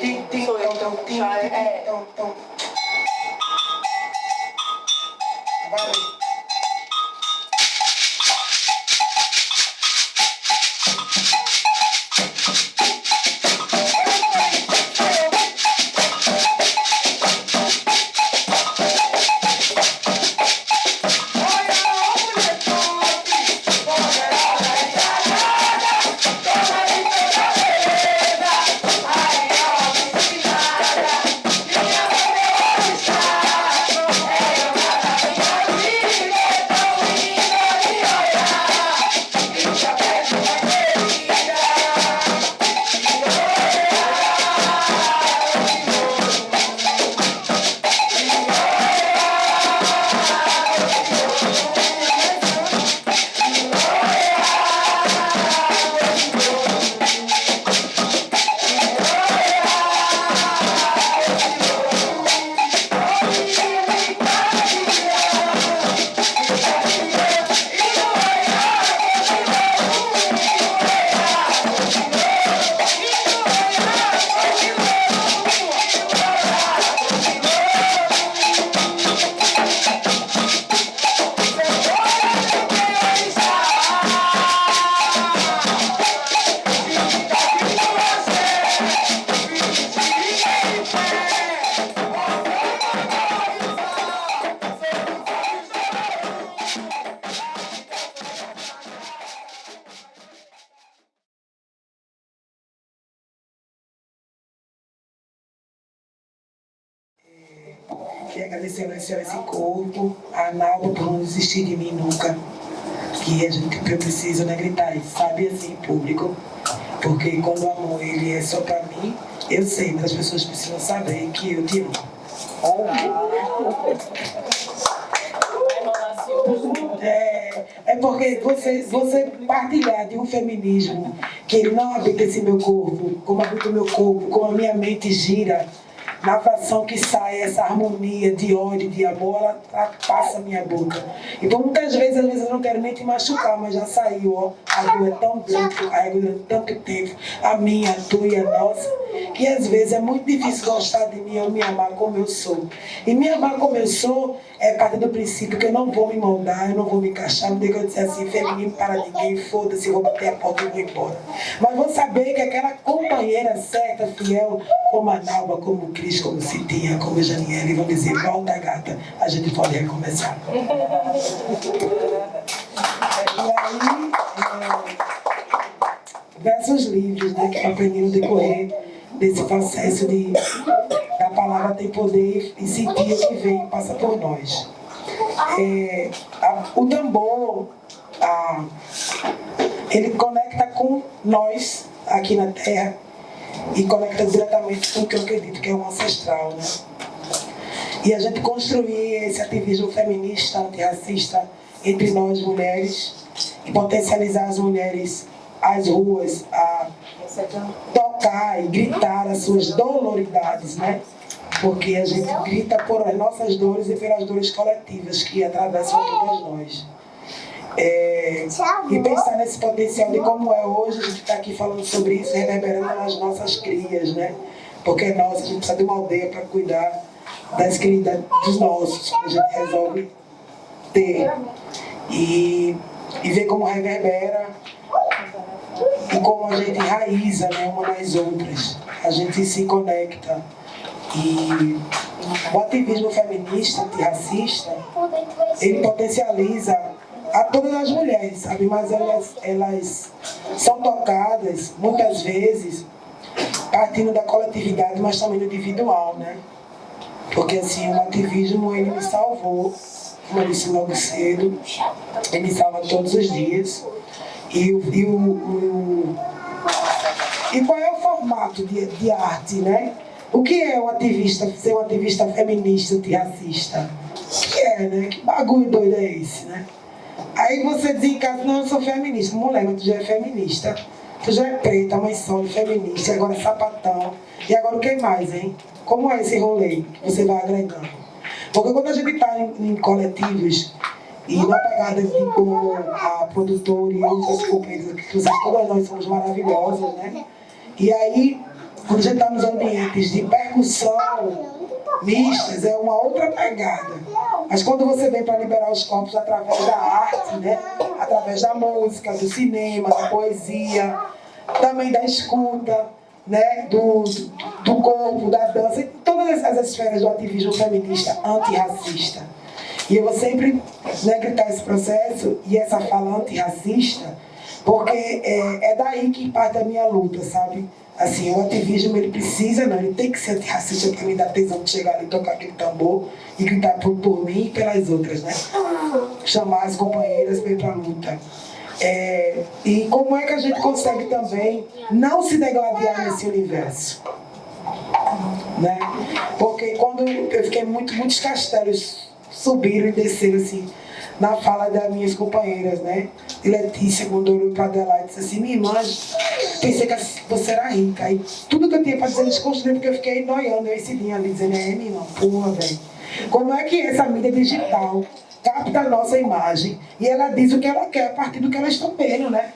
ti ti ti ti ti ti Senhor esse corpo, a Naldo por não desistir de mim nunca. Que a gente preciso né, gritar isso, sabe, assim, público. Porque quando o amor ele é só pra mim, eu sei, mas as pessoas precisam saber que eu te amo. É, é porque você, você partilhar de um feminismo que não habita esse meu corpo, como habita o meu corpo, como a minha mente gira, na fração que sai essa harmonia de ódio, de amor, ela, ela passa a minha boca. Então muitas vezes, às vezes eu não quero nem te machucar, mas já saiu, ó. A dor é tão grande, a ego é tanto tempo, a minha, a tua e a nossa, que às vezes é muito difícil gostar de mim ou me amar como eu sou. E me amar como eu sou é parte do princípio que eu não vou me moldar, eu não vou me encaixar, não tem que eu disser assim, feminino para ninguém, foda-se, vou bater a porta e vou embora. Mas vou saber que aquela companheira certa, fiel, como a Nalba, como o Cris, como Citinha, como a Janiele, vão dizer, volta gata, a gente pode recomeçar. E aí, é, versos livres, né, que eu aprendi no decorrer desse processo de a palavra tem poder e sentir o que vem e passa por nós. É, a- o tambor, a- ele conecta com nós aqui na Terra e conecta diretamente com o que eu acredito que é o ancestral, né? E a gente construir esse ativismo feminista, antirracista entre nós mulheres e potencializar as mulheres às ruas, a tocar e gritar as suas doloridades, né? Porque a gente grita por as nossas dores e pelas dores coletivas que atravessam todas nós. É, e pensar nesse potencial de como é hoje, a gente está aqui falando sobre isso, reverberando nas nossas crias, né? Porque é nossa, a gente precisa de uma aldeia para cuidar das crias dos nossos, que a gente resolve ter. E, e ver como reverbera e como a gente enraiza né, uma nas outras. A gente se conecta. E o ativismo feminista, antirracista, ele potencializa a todas as mulheres, sabe? Mas elas, elas são tocadas, muitas vezes, partindo da coletividade, mas também do individual, né? Porque assim, o ativismo, ele me salvou, como eu disse logo cedo, ele me salva todos os dias. E, o, e, o, e qual é o formato de, de arte, né? O que é um ativista, ser um ativista feminista, antirracista? O que é, né? Que bagulho doido é esse, né? Aí você diz em casa, não, eu sou feminista. Mulher, mas tu já é feminista. Tu já é preta, mãe solo, feminista, agora é sapatão. E agora o que mais, hein? Como é esse rolê que você vai agregando? Porque quando a gente está em, em coletivos e na pegada como a produtora e outras companheiras, que vocês, todas nós somos maravilhosas, né? E aí quando a gente está nos ambientes de percussão mistas, é uma outra pegada. Mas quando você vem para liberar os corpos através da arte, né? através da música, do cinema, da poesia, também da escuta, né? do, do corpo, da dança, todas as esferas do ativismo feminista antirracista. E eu vou sempre né, gritar esse processo e essa fala antirracista, porque é, é daí que parte a minha luta, sabe? Assim, o ativismo, ele precisa, não, ele tem que ser antirracista para me dar tesão de chegar ali, tocar aquele tambor e gritar por, por mim e pelas outras, né? Chamar as companheiras para ir para a luta. É, e como é que a gente consegue também não se degladiar nesse universo? Né? Porque quando eu fiquei muito, muitos castelos subiram e desceram assim, na fala das minhas companheiras, né? Letícia, quando olhou para Adelaide, disse assim, minha irmã, pensei que você era rica. E tudo que eu tinha para dizer, eles construíram, porque eu fiquei noiando, eu dia ali, dizendo, é, minha irmã, porra, velho. Como é que essa mídia digital capta a nossa imagem e ela diz o que ela quer a partir do que elas estão vendo, né?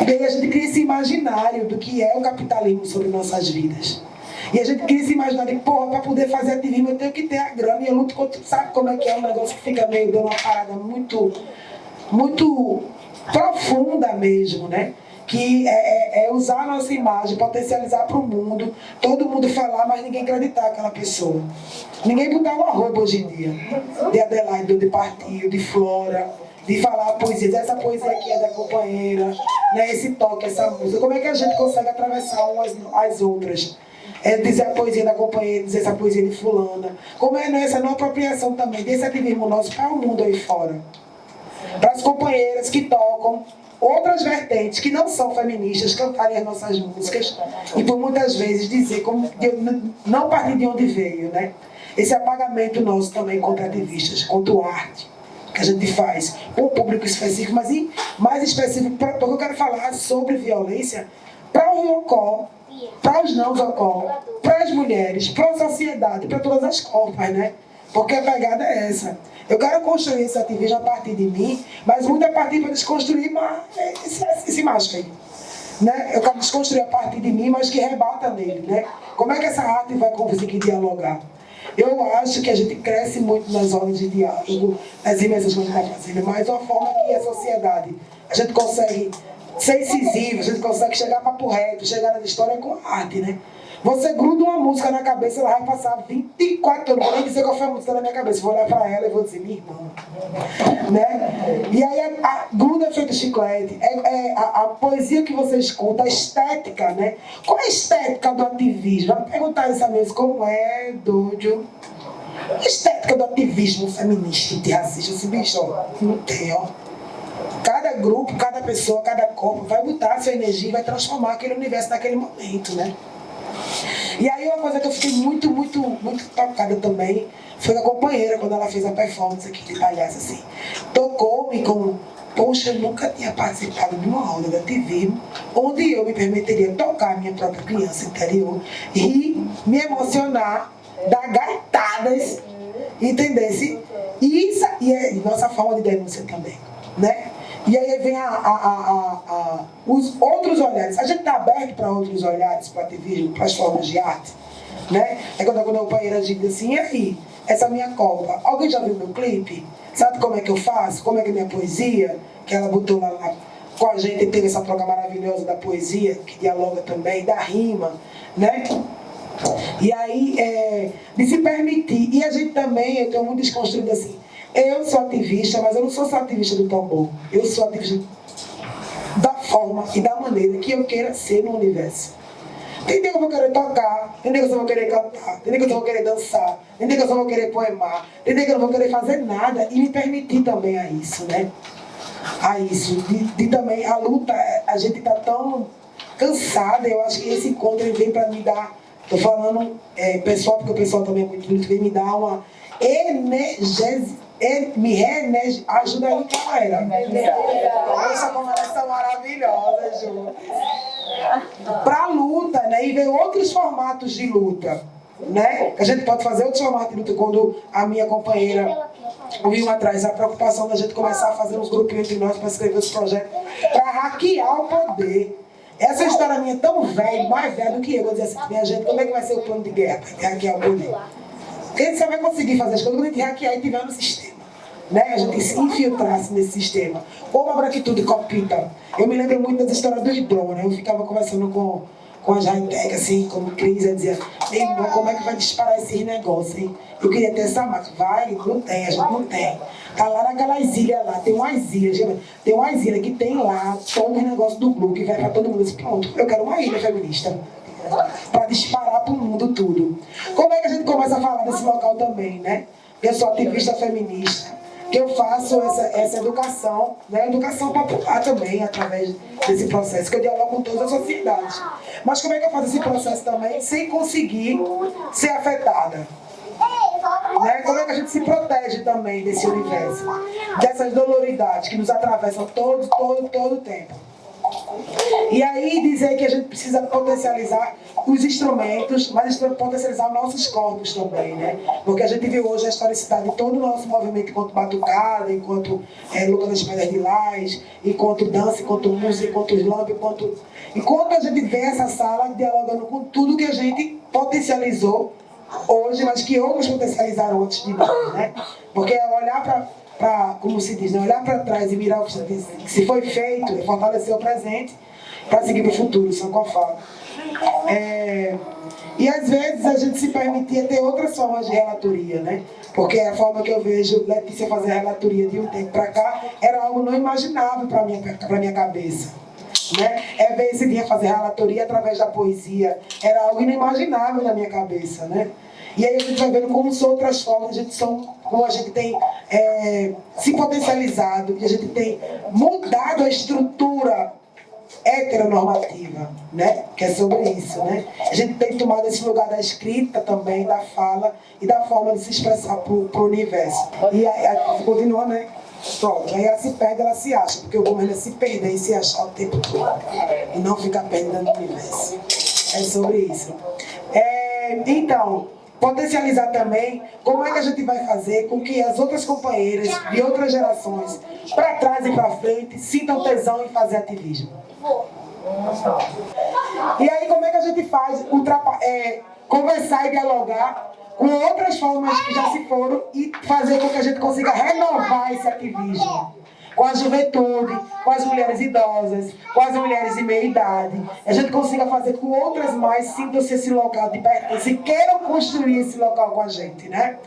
E aí a gente cria esse imaginário do que é o capitalismo sobre nossas vidas. E a gente cria esse imaginário de, porra, para poder fazer ativismo eu tenho que ter a grana e eu luto contra. Sabe como é que é um negócio que fica meio dando uma parada muito, muito profunda mesmo, né? que é, é, é, usar a nossa imagem, potencializar para o mundo, todo mundo falar, mas ninguém acreditar aquela pessoa. Ninguém botar um arroba hoje em dia, de Adelaide, de Partiu, de Flora, de falar poesias, essa poesia aqui é da companheira, né, esse toque, essa música. Como é que a gente consegue atravessar umas as outras? É dizer a poesia da companheira, dizer essa poesia de fulana. Como é essa não apropriação também desse ativismo nosso para o mundo aí fora. Para as companheiras que tocam outras vertentes que não são feministas cantarem as nossas músicas e por muitas vezes dizer como não partir de onde veio, né? Esse apagamento nosso também contra ativistas, contra o arte que a gente faz com um público específico, mas mais específico, porque eu quero falar sobre violência para o Riocó, para os não Zocó, para as mulheres, para a sociedade, para todas as corpas, né? Porque a pegada é essa. Eu quero construir esse ativismo a partir de mim, mas muito a partir para desconstruir esse, macho aí. Né? Eu quero desconstruir a partir de mim, mas que rebata nele. Né? Como é que essa arte vai conseguir dialogar? Eu acho que a gente cresce muito nas horas de diálogo, nas imensas coisas que está fazendo, mas uma forma que a sociedade, a gente consegue ser incisivo, gente consegue chegar para o reto, chegar na história com arte, né? Você gruda uma música na cabeça, ela vai passar 24 anos. Vou nem dizer qual foi a música na minha cabeça. Vou olhar para ela e vou dizer, minha irmã. Né? E aí a, a gruda é feito chiclete. É, é a, a, poesia que você escuta, a estética, né? Qual é a estética do ativismo? Vai perguntar isso a mesmo, como é, Dúdio? A estética do ativismo feminista e racista, esse bicho, ó, não tem, ó. Grupo, cada pessoa, cada corpo vai botar a sua energia e vai transformar aquele universo naquele momento, né? E aí uma coisa que eu fiquei muito, muito, muito tocada também foi a companheira, quando ela fez a performance aqui de palhaço, assim. Tocou-me com, poxa, eu nunca tinha participado de uma roda da TV onde eu me permitiria tocar a minha própria criança interior e me emocionar, dar gaitadas, entendesse? E isso e é nossa forma de denúncia também, né? E aí vem a, a, a, os outros olhares. A gente está aberto para outros olhares, para ativismo, para as formas de arte. Né? É quando, quando a companheira diz assim, e aí, essa minha copa, alguém já viu meu clipe? Sabe como é que eu faço? Como é que é minha poesia? Que ela botou lá, lá com a gente, teve essa troca maravilhosa da poesia, que dialoga também, da rima, né? E aí, é, de se permitir. E a gente também, eu tenho muito desconstruído assim, eu sou ativista, mas eu não sou só ativista do tambor. Eu sou ativista da forma e da maneira que eu queira ser no universo. Tem dia que eu vou querer tocar, tem dia que eu vou querer cantar, tem dia que eu vou querer dançar, tem dia que eu vou querer poemar, tem dia que eu não vou querer fazer nada e me permitir também a isso, né? A isso. De, de também, a luta, a gente tá tão cansada, eu acho que esse encontro vem para me dar, tô falando é, pessoal, porque o pessoal também é muito bonito, vem me dar uma energia me reenergiza. Ajuda aí, galera. Essa comemoração maravilhosa, Ju. Para luta, né? E ver outros formatos de luta. Né? A gente pode fazer outros formatos de luta quando a minha companheira viu atrás a preocupação da gente começar a fazer uns grupinhos entre nós para escrever os projetos, para hackear o poder. Essa história minha é tão velha, mais velha do que eu. Eu dizer assim, minha gente, como é que vai ser o plano de guerra para hackear o poder? Porque a gente só vai conseguir fazer as coisas quando a gente hackear e tiver no sistema. Né? A gente se infiltrasse nesse sistema. Como a branquitude copita. Eu me lembro muito das histórias dos. Né? Eu ficava conversando com, com as high-tech, assim, como Cris, eu dizia, irmão, como é que vai disparar esses negócios, hein? Eu queria ter essa máquina. Vai, não tem, a gente não tem. Tá lá naquelas ilhas lá, tem umas ilhas, tem umas ilhas que tem lá todo o negócio do grupo que vai pra todo mundo. Disse, pronto, eu quero uma ilha feminista para disparar para o mundo tudo. Como é que a gente começa a falar desse local também, né? Eu sou ativista feminista, que eu faço essa, essa educação, né? educação popular também, através desse processo, que eu dialogo com toda a sociedade. Mas como é que eu faço esse processo também sem conseguir ser afetada? Né? Como é que a gente se protege também desse universo? Dessas doloridades que nos atravessam todo, todo, todo o tempo. E aí dizer que a gente precisa potencializar os instrumentos, mas potencializar nossos corpos também, né? Porque a gente viu hoje a historicidade de todo o nosso movimento enquanto batucada, enquanto é, luta das pedras de lás, enquanto dança, enquanto música, enquanto slam, enquanto... Enquanto a gente vê essa sala dialogando com tudo que a gente potencializou hoje, mas que outros potencializaram antes de nós, né? Porque olhar para para, como se diz, né? olhar para trás e mirar o que se foi feito e fortalecer o presente para seguir para o futuro, são com a fala. É, e às vezes a gente se permitia ter outras formas de relatoria, né? Porque a forma que eu vejo Letícia fazer relatoria de um tempo para cá era algo não imaginável para minha, para minha cabeça. Né? É ver esse dia fazer relatoria através da poesia, era algo inimaginável na minha cabeça, né? E aí a gente vai vendo como são outras formas, a gente são, como a gente tem é, se potencializado, que a gente tem mudado a estrutura heteronormativa, né? Que é sobre isso, né? A gente tem tomado esse lugar da escrita também, da fala e da forma de se expressar para o universo. E aí continua, né? Pronto, aí ela se perde, ela se acha, porque o governo é se perder e se achar o tempo todo. E não ficar perdendo no universo. É sobre isso. É, então, potencializar também como é que a gente vai fazer com que as outras companheiras de outras gerações, para trás e para frente, sintam tesão em fazer ativismo. E aí como é que a gente faz é, conversar e dialogar com outras formas que já se foram e fazer com que a gente consiga renovar esse ativismo com a juventude, com as mulheres idosas, com as mulheres de meia idade. A gente consiga fazer com outras mais sintam-se esse local de pertença e queiram construir esse local com a gente, né?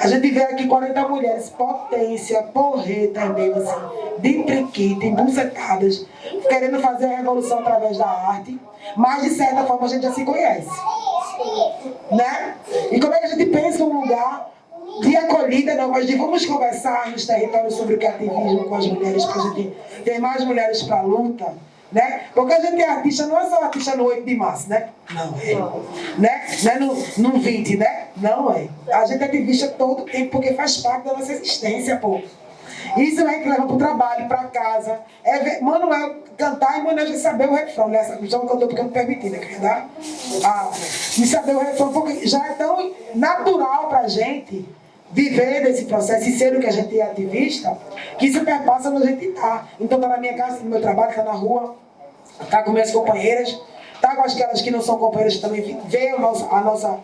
A gente vê aqui 40 mulheres, potência, porreta mesmo assim, de priquita, embucetadas, querendo fazer a revolução através da arte, mas de certa forma a gente já se conhece. Né? E como é que a gente pensa um lugar de acolhida, não, mas de vamos conversar nos territórios sobre o que é ativismo com as mulheres, para a gente ter mais mulheres para a luta, né? Porque a gente é artista, não é só artista no 8 de março, né? Não é. Né? Não é no, no 20, né? Não é. A gente é ativista todo tempo, porque faz parte da nossa existência, pô. Isso é que leva para o trabalho, para casa. É ver Manuel cantar e Manuel já saber o refrão. Né? Questão cantou porque eu não permiti, né? Dar? Ah, e saber o refrão, porque já é tão natural para gente viver desse processo e ser o que a gente é ativista, que isso perpassa onde a gente está. Então está na minha casa, no meu trabalho, está na rua, está com minhas companheiras, está com aquelas que não são companheiras também, vê a nossa, a nossa,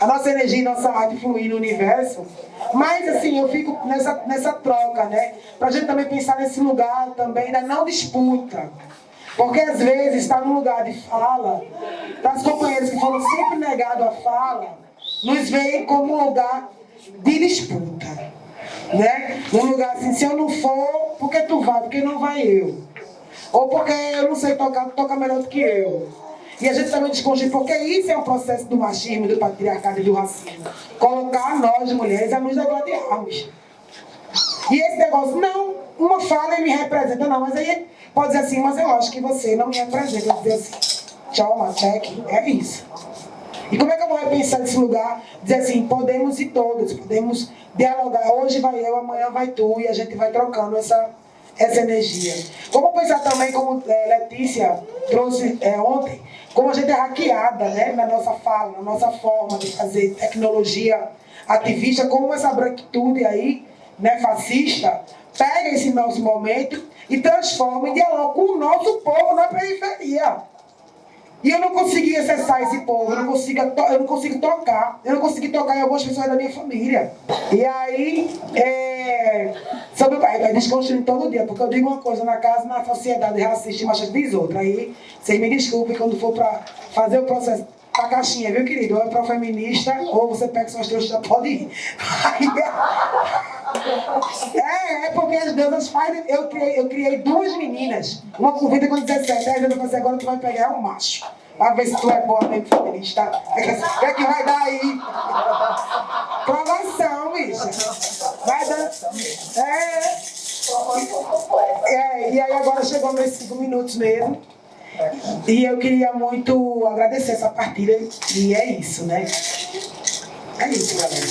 a nossa energia e nossa arte fluir no universo. Mas assim, eu fico nessa, nessa troca, né? Para a gente também pensar nesse lugar também da não disputa. Porque às vezes está num lugar de fala, das companheiras que foram sempre negados a fala, nos veem como um lugar de disputa. Né? Num lugar assim, se eu não for, porque tu vai? Porque não vai eu. Ou porque eu não sei tocar, tu toca melhor do que eu. E a gente também desconstrói, porque isso é um processo do machismo, do patriarcado e do racismo. Colocar nós, mulheres, a nos degladiarmos. E esse negócio, não, uma fala me representa, não, mas aí pode dizer assim, mas eu acho que você não me representa. Dizer assim, tchau, Matec, é isso. E como é que eu vou repensar esse lugar? Dizer assim, podemos ir todos, podemos dialogar. Hoje vai eu, amanhã vai tu, e a gente vai trocando essa, essa energia. Vamos pensar também, como é, Letícia trouxe é, ontem, como a gente é hackeada né, na nossa fala, na nossa forma de fazer tecnologia ativista, como essa branquitude aí, né, fascista, pega esse nosso momento e transforma em diálogo com o nosso povo na periferia. E eu não consegui acessar esse povo, eu não consigo, eu não consigo tocar. Eu não consegui tocar em algumas pessoas da minha família. E aí, é, sobre vai desconstruindo todo dia, porque eu digo uma coisa na casa, na sociedade racista e machista diz outra. Aí, vocês me desculpem quando for para fazer o processo a caixinha, viu, querido? Ou é para feminista, ou você pega suas trouxas, pode ir. é, é porque as deusas fazem. Eu criei, eu criei duas meninas, uma com 20 e com 17. Aí eu falei agora tu vai pegar um macho. Pra ver se tu é boa mesmo feminista. O que, é que vai dar aí? Provação, bicha. Vai dar. É. é. E aí agora chegou meus cinco minutos mesmo. E eu queria muito agradecer essa partilha. E é isso, né? É isso, galera.